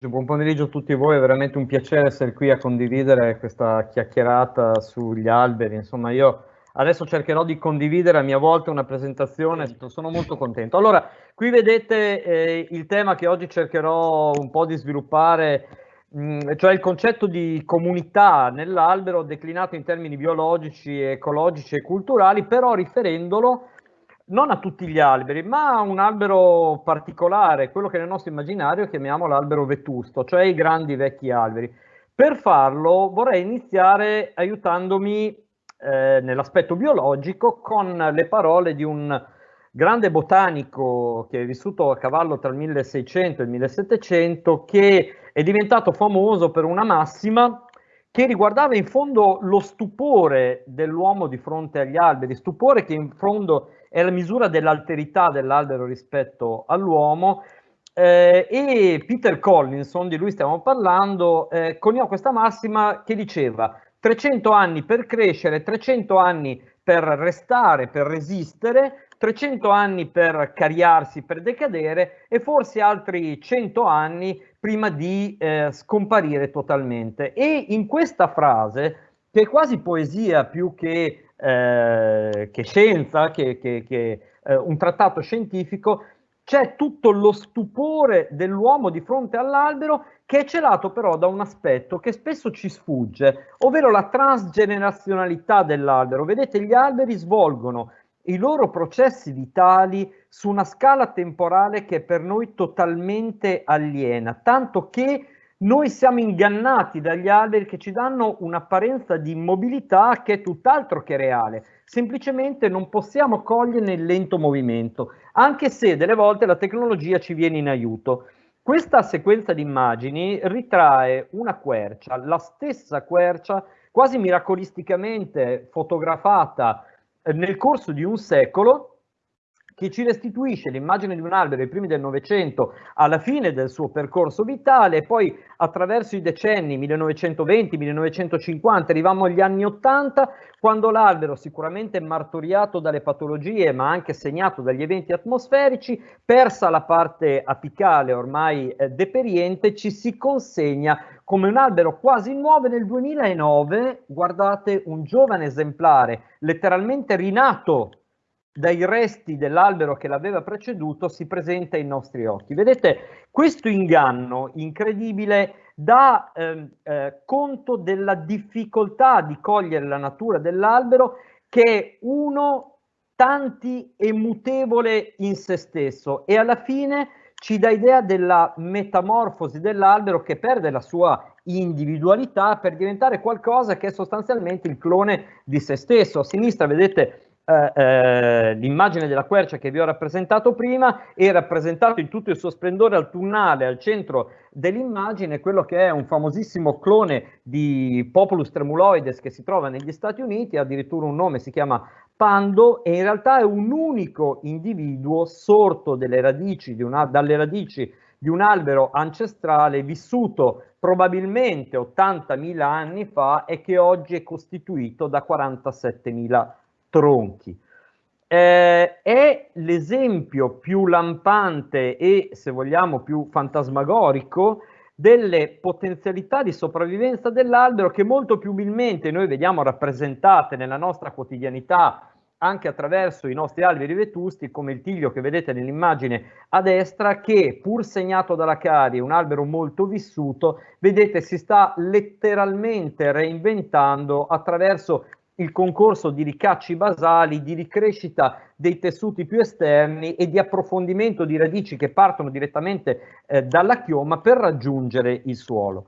Buon pomeriggio a tutti voi, è veramente un piacere essere qui a condividere questa chiacchierata sugli alberi. Insomma, io adesso cercherò di condividere a mia volta una presentazione, sono molto contento. Allora, qui vedete eh, il tema che oggi cercherò un po' di sviluppare, mh, mm, cioè il concetto di comunità nell'albero declinato in termini biologici, ecologici e culturali, però riferendolo non a tutti gli alberi, ma a un albero particolare, quello che nel nostro immaginario chiamiamo l'albero vetusto, cioè i grandi vecchi alberi. Per farlo vorrei iniziare aiutandomi eh, nell'aspetto biologico con le parole di un grande botanico che è vissuto a cavallo tra il 1600 e il 1700, che è diventato famoso per una massima che riguardava in fondo lo stupore dell'uomo di fronte agli alberi, stupore che in fondo è la misura dell'alterità dell'albero rispetto all'uomo. Eh, e Peter Collinson, di lui stiamo parlando, eh, coniò questa massima che diceva 300 anni per crescere, 300 anni per restare, per resistere, 300 anni per cariarsi, per decadere e forse altri 100 anni prima di eh, scomparire totalmente. E in questa frase, che è quasi poesia più che eh, che scienza, che, che, che eh, un trattato scientifico, c'è tutto lo stupore dell'uomo di fronte all'albero che è celato però da un aspetto che spesso ci sfugge, ovvero la transgenerazionalità dell'albero. Vedete, gli alberi svolgono i loro processi vitali su una scala temporale che è per noi totalmente aliena, tanto che noi siamo ingannati dagli alberi che ci danno un'apparenza di immobilità che è tutt'altro che reale. Semplicemente non possiamo cogliere il lento movimento, anche se delle volte la tecnologia ci viene in aiuto. Questa sequenza di immagini ritrae una quercia, la stessa quercia quasi miracolisticamente fotografata nel corso di un secolo che ci restituisce l'immagine di un albero ai primi del Novecento alla fine del suo percorso vitale poi attraverso i decenni 1920-1950 arriviamo agli anni 80 quando l'albero sicuramente martoriato dalle patologie ma anche segnato dagli eventi atmosferici persa la parte apicale ormai eh, deperiente ci si consegna come un albero quasi nuovo. Nel 2009 guardate un giovane esemplare letteralmente rinato dai resti dell'albero che l'aveva preceduto si presenta ai nostri occhi. Vedete, questo inganno incredibile dà eh, eh, conto della difficoltà di cogliere la natura dell'albero che è uno tanti e mutevole in se stesso e alla fine ci dà idea della metamorfosi dell'albero che perde la sua individualità per diventare qualcosa che è sostanzialmente il clone di se stesso. A sinistra vedete eh, eh, l'immagine della quercia che vi ho rappresentato prima è rappresentato in tutto il suo splendore autunnale al centro dell'immagine quello che è un famosissimo clone di Populus tremuloides che si trova negli Stati Uniti, addirittura un nome si chiama Pando e in realtà è un unico individuo sorto radici una, dalle radici di un albero ancestrale vissuto probabilmente 80.000 anni fa e che oggi è costituito da 47.000 anni tronchi. Eh, è l'esempio più lampante e, se vogliamo, più fantasmagorico delle potenzialità di sopravvivenza dell'albero che molto più umilmente noi vediamo rappresentate nella nostra quotidianità anche attraverso i nostri alberi vetusti come il tiglio che vedete nell'immagine a destra che pur segnato dalla carie, un albero molto vissuto, vedete si sta letteralmente reinventando attraverso il concorso di ricacci basali, di ricrescita dei tessuti più esterni e di approfondimento di radici che partono direttamente eh, dalla chioma per raggiungere il suolo.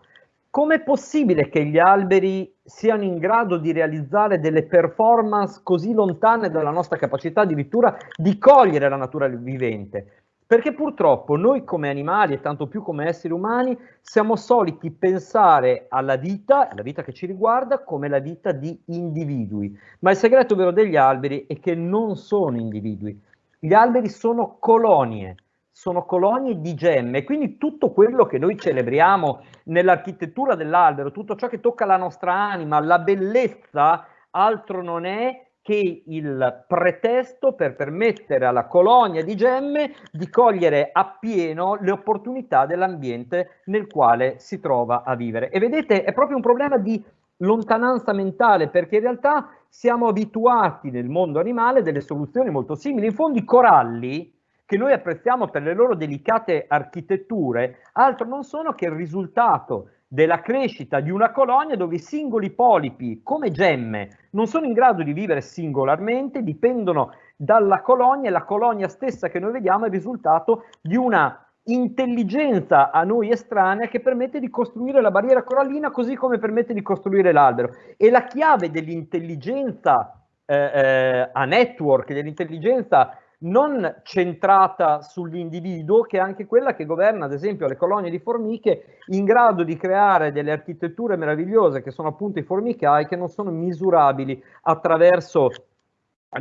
Com'è possibile che gli alberi siano in grado di realizzare delle performance così lontane dalla nostra capacità addirittura di cogliere la natura vivente? Perché purtroppo noi come animali e tanto più come esseri umani siamo soliti pensare alla vita, la vita che ci riguarda, come la vita di individui. Ma il segreto vero degli alberi è che non sono individui. Gli alberi sono colonie, sono colonie di gemme, quindi tutto quello che noi celebriamo nell'architettura dell'albero, tutto ciò che tocca la nostra anima, la bellezza, altro non è che il pretesto per permettere alla colonia di gemme di cogliere appieno le opportunità dell'ambiente nel quale si trova a vivere. E vedete, è proprio un problema di lontananza mentale, perché in realtà siamo abituati nel mondo animale a delle soluzioni molto simili. In fondo i coralli, che noi apprezziamo per le loro delicate architetture, altro non sono che il risultato della crescita di una colonia dove i singoli polipi, come gemme, non sono in grado di vivere singolarmente, dipendono dalla colonia e la colonia stessa che noi vediamo è il risultato di una intelligenza a noi estranea che permette di costruire la barriera corallina così come permette di costruire l'albero. E la chiave dell'intelligenza eh, eh, a network, dell'intelligenza non centrata sull'individuo, che è anche quella che governa, ad esempio, le colonie di formiche, in grado di creare delle architetture meravigliose che sono appunto i formicai, che non sono misurabili attraverso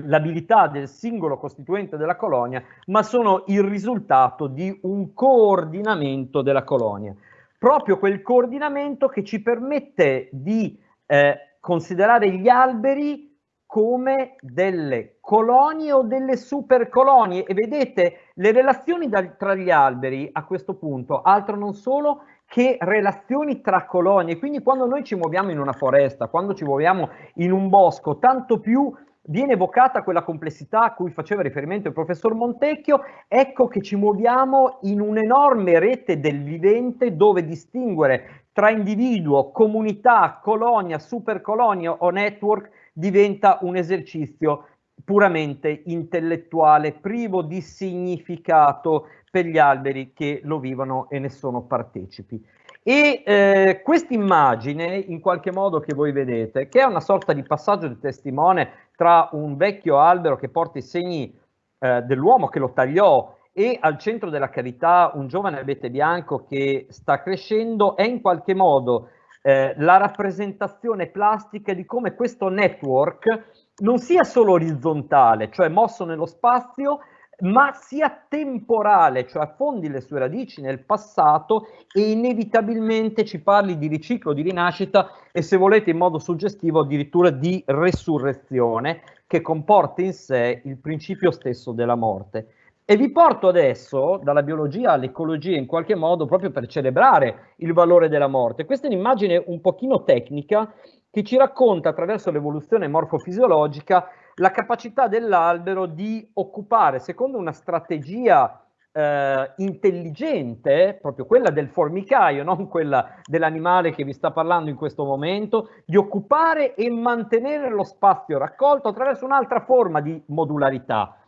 l'abilità del singolo costituente della colonia, ma sono il risultato di un coordinamento della colonia. Proprio quel coordinamento che ci permette di eh, considerare gli alberi come delle colonie o delle supercolonie. E vedete le relazioni da, tra gli alberi a questo punto altro non sono che relazioni tra colonie. Quindi quando noi ci muoviamo in una foresta quando ci muoviamo in un bosco tanto più viene evocata quella complessità a cui faceva riferimento il professor Montecchio, ecco che ci muoviamo in un'enorme rete del vivente dove distinguere tra individuo, comunità, colonia, supercolonia o network diventa un esercizio puramente intellettuale, privo di significato per gli alberi che lo vivono e ne sono partecipi. E eh, questa immagine, in qualche modo che voi vedete, che è una sorta di passaggio di testimone tra un vecchio albero che porta i segni eh, dell'uomo che lo tagliò e al centro della cavità un giovane abete bianco che sta crescendo, è in qualche modo eh, la rappresentazione plastica di come questo network non sia solo orizzontale, cioè mosso nello spazio, ma sia temporale, cioè affondi le sue radici nel passato e inevitabilmente ci parli di riciclo, di rinascita e se volete in modo suggestivo addirittura di resurrezione che comporta in sé il principio stesso della morte. E vi porto adesso dalla biologia all'ecologia in qualche modo proprio per celebrare il valore della morte. Questa è un'immagine un pochino tecnica che ci racconta attraverso l'evoluzione morfofisiologica la capacità dell'albero di occupare, secondo una strategia eh, intelligente, proprio quella del formicaio, non quella dell'animale che vi sta parlando in questo momento, di occupare e mantenere lo spazio raccolto attraverso un'altra forma di modularità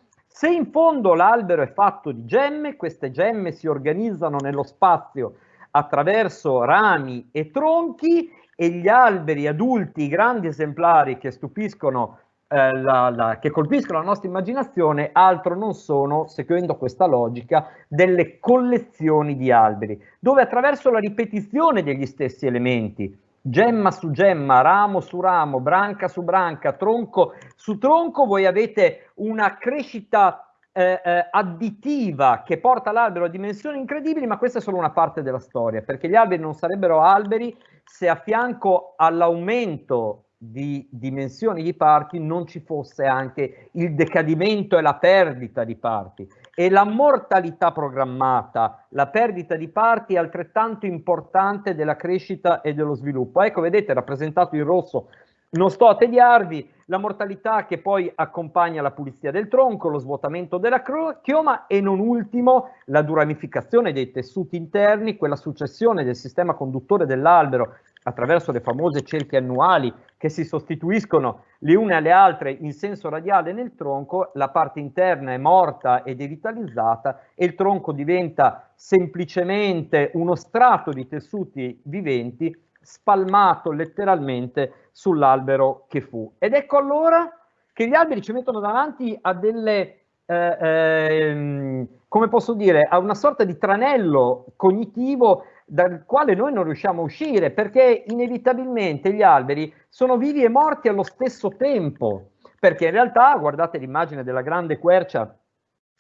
se in fondo l'albero è fatto di gemme, queste gemme si organizzano nello spazio attraverso rami e tronchi e gli alberi adulti, i grandi esemplari che stupiscono, eh, la, la, che colpiscono la nostra immaginazione, altro non sono, seguendo questa logica, delle collezioni di alberi, dove attraverso la ripetizione degli stessi elementi, gemma su gemma, ramo su ramo, branca su branca, tronco su tronco, voi avete una crescita eh, eh, additiva che porta l'albero a dimensioni incredibili, ma questa è solo una parte della storia, perché gli alberi non sarebbero alberi se a fianco all'aumento di dimensioni di parti non ci fosse anche il decadimento e la perdita di parti e la mortalità programmata, la perdita di parti è altrettanto importante della crescita e dello sviluppo. Ecco, vedete, rappresentato in rosso, non sto a tediarvi, la mortalità che poi accompagna la pulizia del tronco, lo svuotamento della chioma e non ultimo la duramificazione dei tessuti interni, quella successione del sistema conduttore dell'albero attraverso le famose cerche annuali che si sostituiscono le une alle altre in senso radiale nel tronco, la parte interna è morta e devitalizzata e il tronco diventa semplicemente uno strato di tessuti viventi spalmato letteralmente sull'albero che fu. Ed ecco allora che gli alberi ci mettono davanti a delle, eh, eh, come posso dire, a una sorta di tranello cognitivo dal quale noi non riusciamo a uscire, perché inevitabilmente gli alberi sono vivi e morti allo stesso tempo, perché in realtà, guardate l'immagine della grande quercia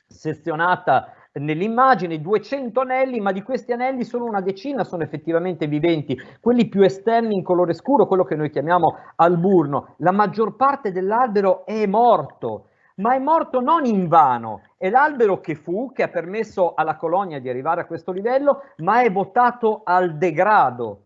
sezionata nell'immagine 200 anelli, ma di questi anelli solo una decina sono effettivamente viventi, quelli più esterni in colore scuro, quello che noi chiamiamo alburno. La maggior parte dell'albero è morto, ma è morto non in vano, è l'albero che fu, che ha permesso alla colonia di arrivare a questo livello, ma è votato al degrado,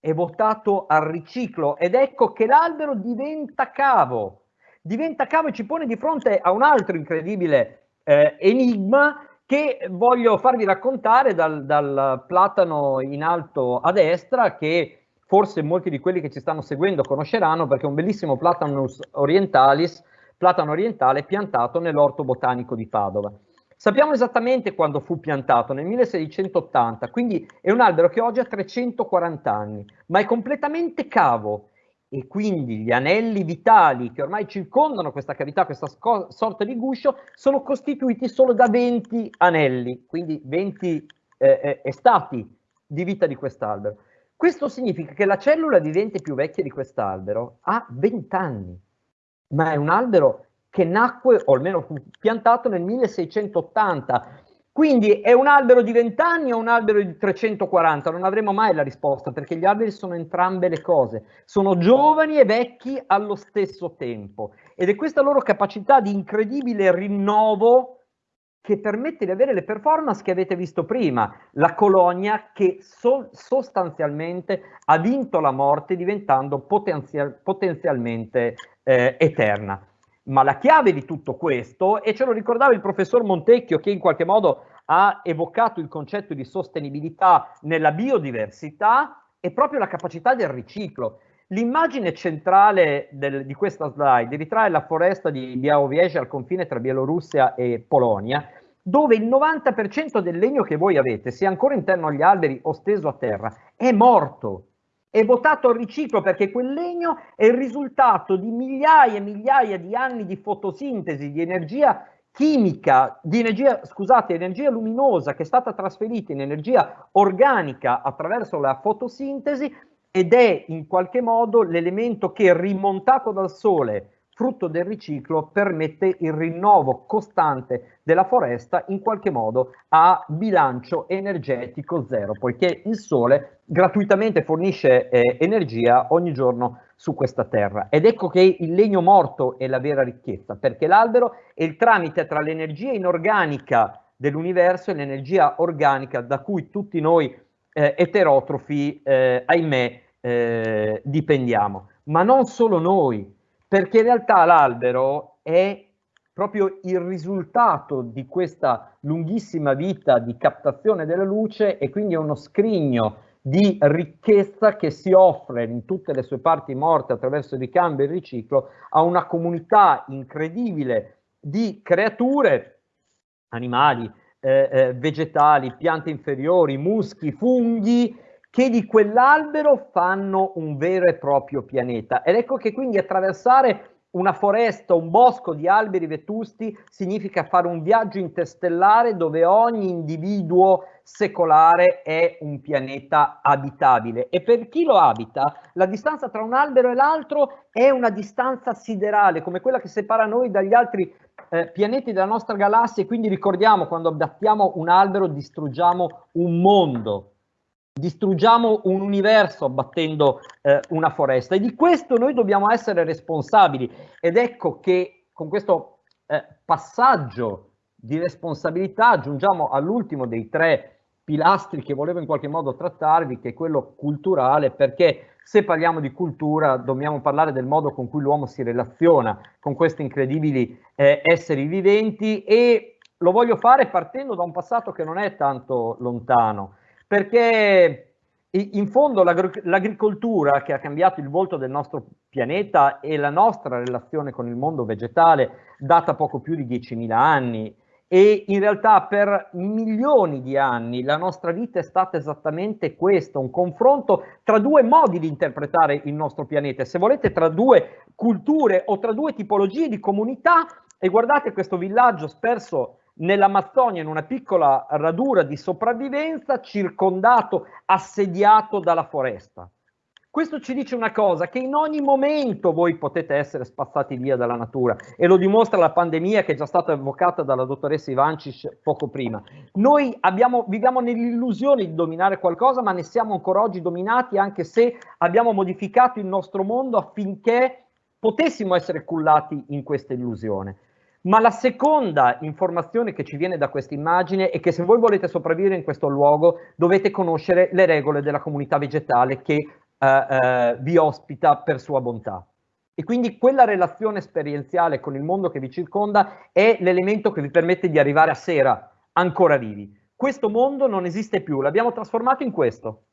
è votato al riciclo. Ed ecco che l'albero diventa cavo, diventa cavo e ci pone di fronte a un altro incredibile eh, enigma che voglio farvi raccontare dal, dal, platano in alto a destra che forse molti di quelli che ci stanno seguendo conosceranno perché è un bellissimo Platanus orientalis, platano orientale piantato nell'orto botanico di Padova. Sappiamo esattamente quando fu piantato, nel 1680, quindi è un albero che oggi ha 340 anni, ma è completamente cavo e quindi gli anelli vitali che ormai circondano questa cavità, questa sorta di guscio, sono costituiti solo da 20 anelli, quindi 20 eh, eh, estati di vita di quest'albero. Questo significa che la cellula vivente più vecchia di quest'albero ha 20 anni, ma è un albero che nacque, o almeno fu piantato nel 1680, quindi è un albero di 20 anni o un albero di 340? Non avremo mai la risposta perché gli alberi sono entrambe le cose, sono giovani e vecchi allo stesso tempo. Ed è questa loro capacità di incredibile rinnovo che permette di avere le performance che avete visto prima, la colonia che so sostanzialmente ha vinto la morte diventando potenzial potenzialmente eh, eterna. Ma la chiave di tutto questo, e ce lo ricordava il professor Montecchio che in qualche modo ha evocato il concetto di sostenibilità nella biodiversità, è proprio la capacità del riciclo. L'immagine centrale del, di questa slide ritrae la foresta di Białowieża al confine tra Bielorussia e Polonia, dove il 90% del legno che voi avete, sia ancora interno agli alberi o steso a terra, è morto è votato al riciclo perché quel legno è il risultato di migliaia e migliaia di anni di fotosintesi, di energia chimica, di energia, scusate, energia luminosa che è stata trasferita in energia organica attraverso la fotosintesi ed è in qualche modo l'elemento che rimontato dal sole frutto del riciclo permette il rinnovo costante della foresta in qualche modo a bilancio energetico zero, poiché il sole gratuitamente fornisce eh, energia ogni giorno su questa terra. Ed ecco che il legno morto è la vera ricchezza, perché l'albero è il tramite tra l'energia inorganica dell'universo e l'energia organica da cui tutti noi eh, eterotrofi, eh, ahimè, eh, dipendiamo. Ma non solo noi, perché in realtà l'albero è proprio il risultato di questa lunghissima vita di captazione della luce e quindi è uno scrigno di ricchezza che si offre in tutte le sue parti morte attraverso il ricambio e il riciclo a una comunità incredibile di creature, animali, eh, eh, vegetali, piante inferiori, muschi, funghi, che di quell'albero fanno un vero e proprio pianeta. Ed ecco che quindi attraversare una foresta, un bosco di alberi vetusti significa fare un viaggio interstellare dove ogni individuo secolare è un pianeta abitabile e per chi lo abita la distanza tra un albero e l'altro è una distanza siderale come quella che separa noi dagli altri eh, pianeti della nostra galassia e quindi ricordiamo quando abbattiamo un albero distruggiamo un mondo distruggiamo un universo abbattendo eh, una foresta. E di questo noi dobbiamo essere responsabili. Ed ecco che con questo eh, passaggio di responsabilità giungiamo all'ultimo dei tre pilastri che volevo in qualche modo trattarvi che è quello culturale perché se parliamo di cultura dobbiamo parlare del modo con cui l'uomo si relaziona con questi incredibili eh, esseri viventi e lo voglio fare partendo da un passato che non è tanto lontano perché in fondo l'agricoltura che ha cambiato il volto del nostro pianeta e la nostra relazione con il mondo vegetale data poco più di 10.000 anni e in realtà per milioni di anni la nostra vita è stata esattamente questo, un confronto tra due modi di interpretare il nostro pianeta, se volete tra due culture o tra due tipologie di comunità e guardate questo villaggio sperso nell'Amazzonia in una piccola radura di sopravvivenza circondato, assediato dalla foresta. Questo ci dice una cosa, che in ogni momento voi potete essere spazzati via dalla natura e lo dimostra la pandemia che è già stata evocata dalla dottoressa Ivancic poco prima. Noi abbiamo, viviamo nell'illusione di dominare qualcosa, ma ne siamo ancora oggi dominati anche se abbiamo modificato il nostro mondo affinché potessimo essere cullati in questa illusione. Ma la seconda informazione che ci viene da questa immagine è che se voi volete sopravvivere in questo luogo dovete conoscere le regole della comunità vegetale che eh, eh, vi ospita per sua bontà. E quindi quella relazione esperienziale con il mondo che vi circonda è l'elemento che vi permette di arrivare a sera ancora vivi. Questo mondo non esiste più, l'abbiamo trasformato in questo.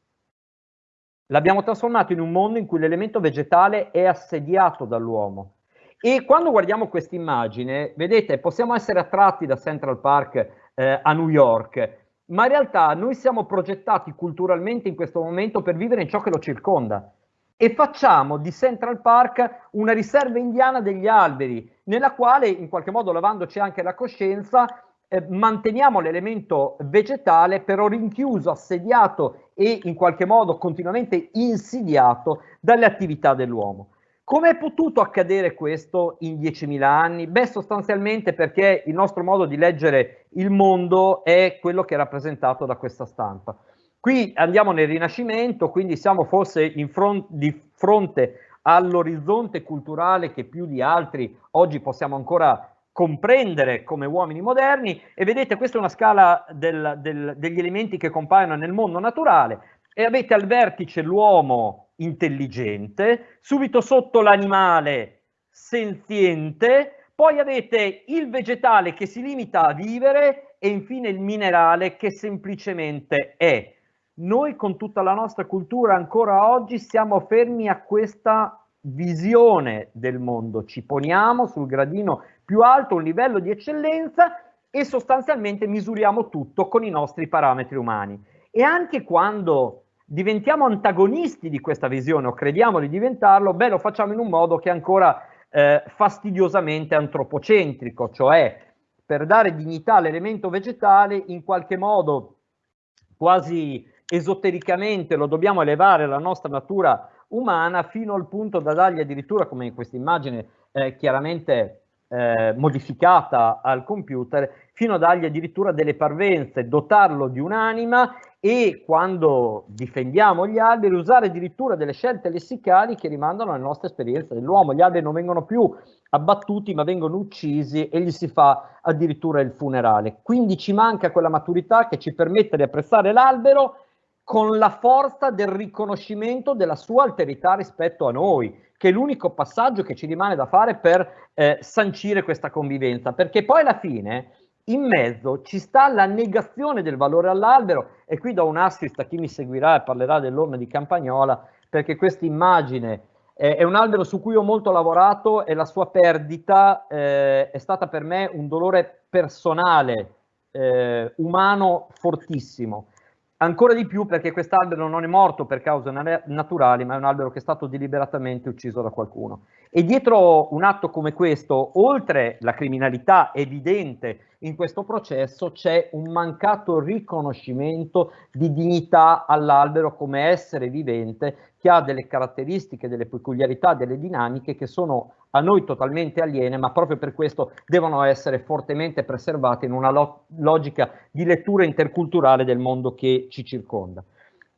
L'abbiamo trasformato in un mondo in cui l'elemento vegetale è assediato dall'uomo. E quando guardiamo questa immagine, vedete, possiamo essere attratti da Central Park eh, a New York, ma in realtà noi siamo progettati culturalmente in questo momento per vivere in ciò che lo circonda e facciamo di Central Park una riserva indiana degli alberi, nella quale in qualche modo lavandoci anche la coscienza eh, manteniamo l'elemento vegetale però rinchiuso, assediato e in qualche modo continuamente insidiato dalle attività dell'uomo. Come è potuto accadere questo in 10.000 anni? Beh, sostanzialmente perché il nostro modo di leggere il mondo è quello che è rappresentato da questa stampa. Qui andiamo nel Rinascimento, quindi siamo forse front di fronte all'orizzonte culturale che più di altri oggi possiamo ancora comprendere come uomini moderni e vedete questa è una scala del, del, degli elementi che compaiono nel mondo naturale e avete al vertice l'uomo intelligente, subito sotto l'animale senziente, poi avete il vegetale che si limita a vivere e infine il minerale che semplicemente è. Noi con tutta la nostra cultura ancora oggi siamo fermi a questa visione del mondo, ci poniamo sul gradino più alto, un livello di eccellenza e sostanzialmente misuriamo tutto con i nostri parametri umani. E anche quando diventiamo antagonisti di questa visione o crediamo di diventarlo, beh, lo facciamo in un modo che è ancora eh, fastidiosamente antropocentrico, cioè per dare dignità all'elemento vegetale in qualche modo quasi esotericamente lo dobbiamo elevare alla nostra natura umana fino al punto da dargli addirittura, come in questa immagine eh, chiaramente eh, modificata al computer, fino a dargli addirittura delle parvenze, dotarlo di un'anima e quando difendiamo gli alberi usare addirittura delle scelte lessicali che rimandano alle nostre esperienze dell'uomo. Gli alberi non vengono più abbattuti ma vengono uccisi e gli si fa addirittura il funerale. Quindi ci manca quella maturità che ci permette di apprezzare l'albero con la forza del riconoscimento della sua alterità rispetto a noi, che è l'unico passaggio che ci rimane da fare per eh, sancire questa convivenza, perché poi alla fine in mezzo ci sta la negazione del valore all'albero e qui do un assist a chi mi seguirà e parlerà dell'orme di Campagnola perché questa immagine eh, è un albero su cui ho molto lavorato e la sua perdita eh, è stata per me un dolore personale, eh, umano fortissimo. Ancora di più perché quest'albero non è morto per cause naturali, ma è un albero che è stato deliberatamente ucciso da qualcuno. E dietro un atto come questo, oltre la criminalità evidente in questo processo, c'è un mancato riconoscimento di dignità all'albero come essere vivente che ha delle caratteristiche, delle peculiarità, delle dinamiche che sono a noi totalmente aliene, ma proprio per questo devono essere fortemente preservate in una lo logica di lettura interculturale del mondo che ci circonda.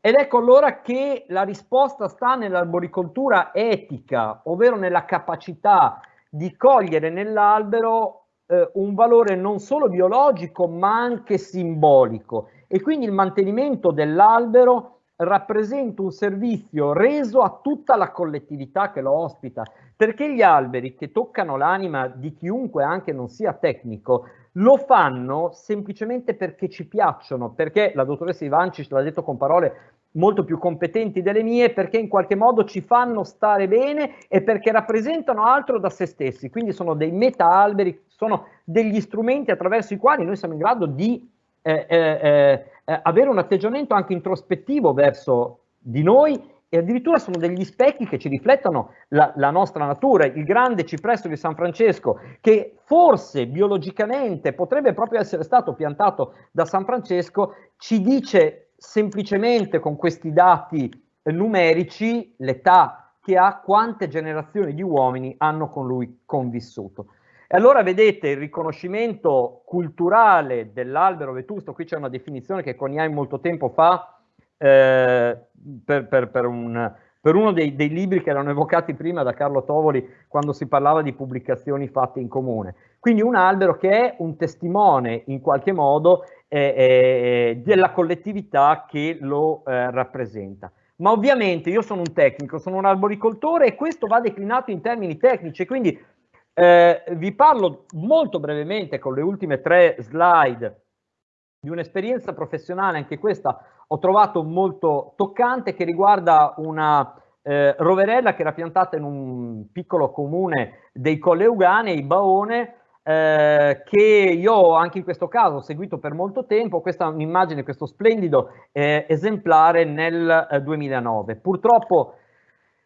Ed ecco allora che la risposta sta nell'arboricoltura etica, ovvero nella capacità di cogliere nell'albero eh, un valore non solo biologico ma anche simbolico e quindi il mantenimento dell'albero rappresenta un servizio reso a tutta la collettività che lo ospita, perché gli alberi che toccano l'anima di chiunque anche non sia tecnico lo fanno semplicemente perché ci piacciono, perché la dottoressa Ivancic l'ha detto con parole molto più competenti delle mie, perché in qualche modo ci fanno stare bene e perché rappresentano altro da se stessi, quindi sono dei meta-alberi, sono degli strumenti attraverso i quali noi siamo in grado di eh, eh, eh, avere un atteggiamento anche introspettivo verso di noi e addirittura sono degli specchi che ci riflettono la, la, nostra natura. Il grande cipresso di San Francesco, che forse biologicamente potrebbe proprio essere stato piantato da San Francesco, ci dice semplicemente con questi dati numerici l'età che ha, quante generazioni di uomini hanno con lui convissuto. E allora vedete il riconoscimento culturale dell'albero vetusto, qui c'è una definizione che Coniai molto tempo fa eh, per, per, per, un, per, uno dei, dei, libri che erano evocati prima da Carlo Tovoli quando si parlava di pubblicazioni fatte in comune. Quindi un albero che è un testimone in qualche modo eh, eh, della collettività che lo eh, rappresenta. Ma ovviamente io sono un tecnico, sono un arboricoltore e questo va declinato in termini tecnici, quindi eh, vi parlo molto brevemente con le ultime tre slide di un'esperienza professionale, anche questa ho trovato molto toccante, che riguarda una eh, roverella che era piantata in un piccolo comune dei Colle Euganei, Baone, eh, che io anche in questo caso ho seguito per molto tempo, questa è un'immagine, questo splendido eh, esemplare nel 2009. Purtroppo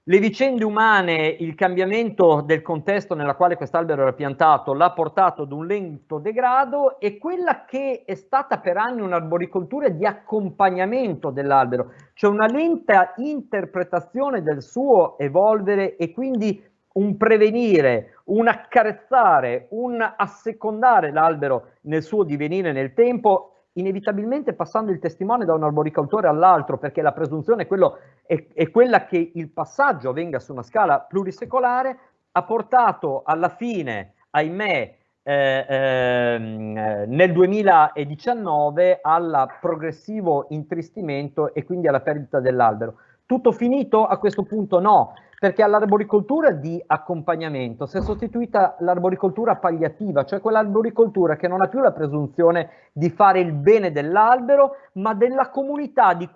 le vicende umane, il cambiamento del contesto nella quale quest'albero era piantato l'ha portato ad un lento degrado e quella che è stata per anni un'arboricoltura di accompagnamento dell'albero, cioè una lenta interpretazione del suo evolvere e quindi un prevenire, un accarezzare, un assecondare l'albero nel suo divenire nel tempo inevitabilmente passando il testimone da un arboricoltore all'altro, perché la presunzione è, quello, è, è, quella che il passaggio avvenga su una scala plurisecolare, ha portato alla fine, ahimè, eh, eh, nel 2019 al progressivo intristimento e quindi alla perdita dell'albero. Tutto finito? A questo punto no, perché all'arboricoltura di accompagnamento si è sostituita l'arboricoltura palliativa, cioè quell'arboricoltura che non ha più la presunzione di fare il bene dell'albero, ma della comunità di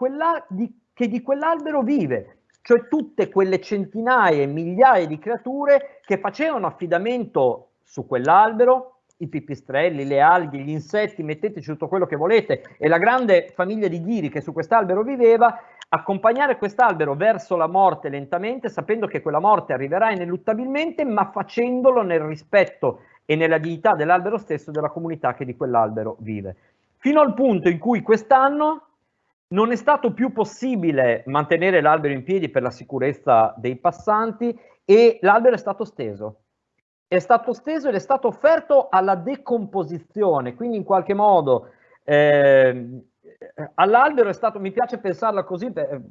di, che di quell'albero vive, cioè tutte quelle centinaia e migliaia di creature che facevano affidamento su quell'albero, i pipistrelli, le alghe, gli insetti, metteteci tutto quello che volete, e la grande famiglia di ghiri che su quest'albero viveva, accompagnare quest'albero verso la morte lentamente, sapendo che quella morte arriverà ineluttabilmente, ma facendolo nel rispetto e nella dignità dell'albero stesso e della comunità che di quell'albero vive. Fino al punto in cui quest'anno non è stato più possibile mantenere l'albero in piedi per la sicurezza dei passanti e l'albero è stato steso. È stato steso ed è stato offerto alla decomposizione, quindi in qualche modo eh, all'albero è stato, mi piace pensarla così, pe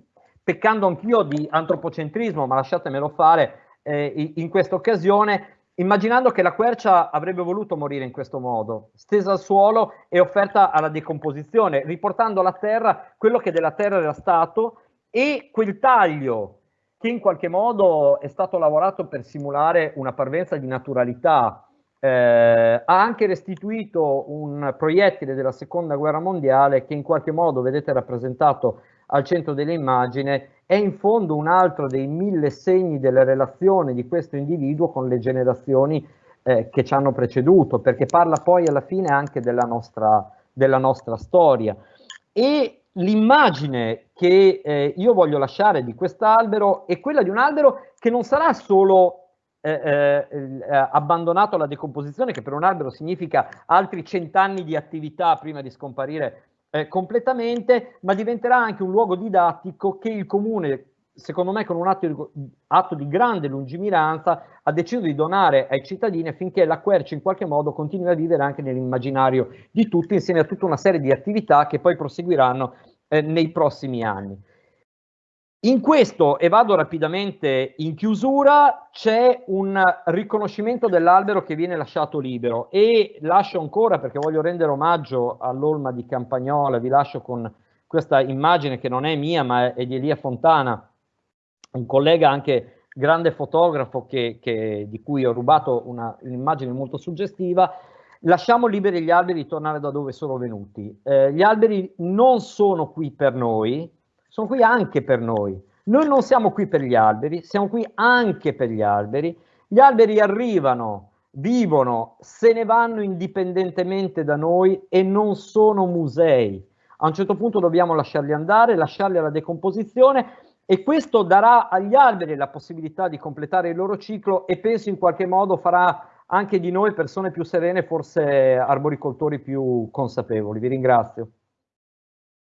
peccando anch'io di antropocentrismo, ma lasciatemelo fare eh, in questa occasione, immaginando che la quercia avrebbe voluto morire in questo modo, stesa al suolo e offerta alla decomposizione, riportando alla terra quello che della terra era stato e quel taglio che in qualche modo è stato lavorato per simulare una parvenza di naturalità, eh, ha anche restituito un proiettile della seconda guerra mondiale che in qualche modo vedete rappresentato al centro dell'immagine è in fondo un altro dei mille segni della relazione di questo individuo con le generazioni eh, che ci hanno preceduto perché parla poi alla fine anche della nostra, della nostra storia. E l'immagine che eh, io voglio lasciare di quest'albero è quella di un albero che non sarà solo eh, eh, abbandonato alla decomposizione, che per un albero significa altri cent'anni di attività prima di scomparire eh, completamente, ma diventerà anche un luogo didattico che il comune, secondo me con un atto di, atto di grande lungimiranza, ha deciso di donare ai cittadini affinché la quercia in qualche modo continui a vivere anche nell'immaginario di tutti, insieme a tutta una serie di attività che poi proseguiranno eh, nei prossimi anni. In questo, e vado rapidamente in chiusura, c'è un riconoscimento dell'albero che viene lasciato libero e lascio ancora, perché voglio rendere omaggio all'Olma di Campagnola, vi lascio con questa immagine che non è mia ma è di Elia Fontana, un collega anche grande fotografo che, che, di cui ho rubato un'immagine molto suggestiva, lasciamo liberi gli alberi di tornare da dove sono venuti. Eh, gli alberi non sono qui per noi, sono qui anche per noi. Noi non siamo qui per gli alberi, siamo qui anche per gli alberi. Gli alberi arrivano, vivono, se ne vanno indipendentemente da noi e non sono musei. A un certo punto dobbiamo lasciarli andare, lasciarli alla decomposizione e questo darà agli alberi la possibilità di completare il loro ciclo e penso in qualche modo farà anche di noi persone più serene, forse arboricoltori più consapevoli. Vi ringrazio.